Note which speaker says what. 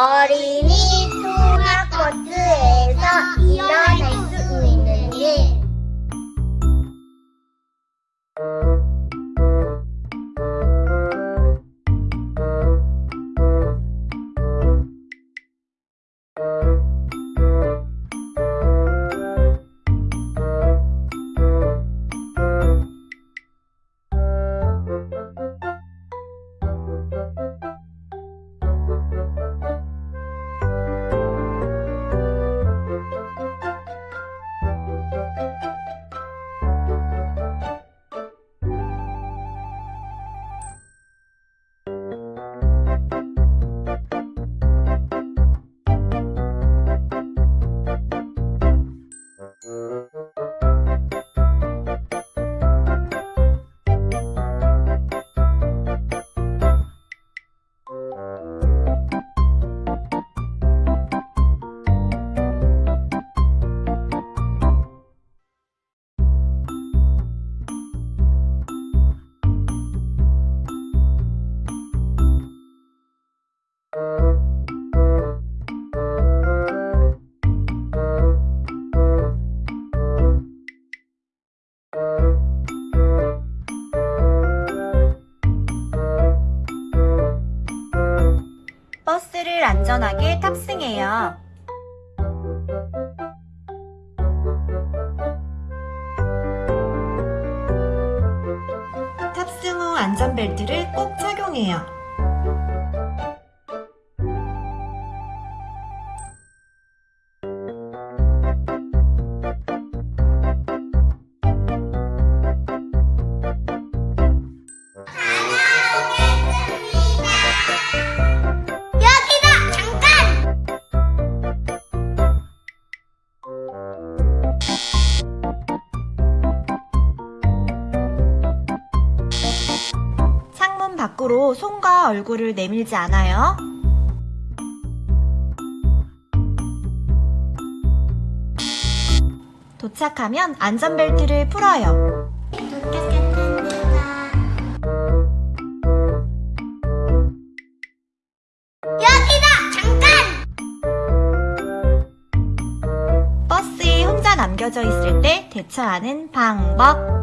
Speaker 1: 어린이 통학버스에서 일어날 수 있는 일.
Speaker 2: 버스를 안전하게 탑승해요. 탑승 후 안전벨트를 꼭 착용해요. 밖으로 손과 얼굴을 내밀지 않아요. 도착하면 안전벨트를 풀어요.
Speaker 1: 여기다! 잠깐!
Speaker 2: 버스에 혼자 남겨져 있을 때 대처하는 방법.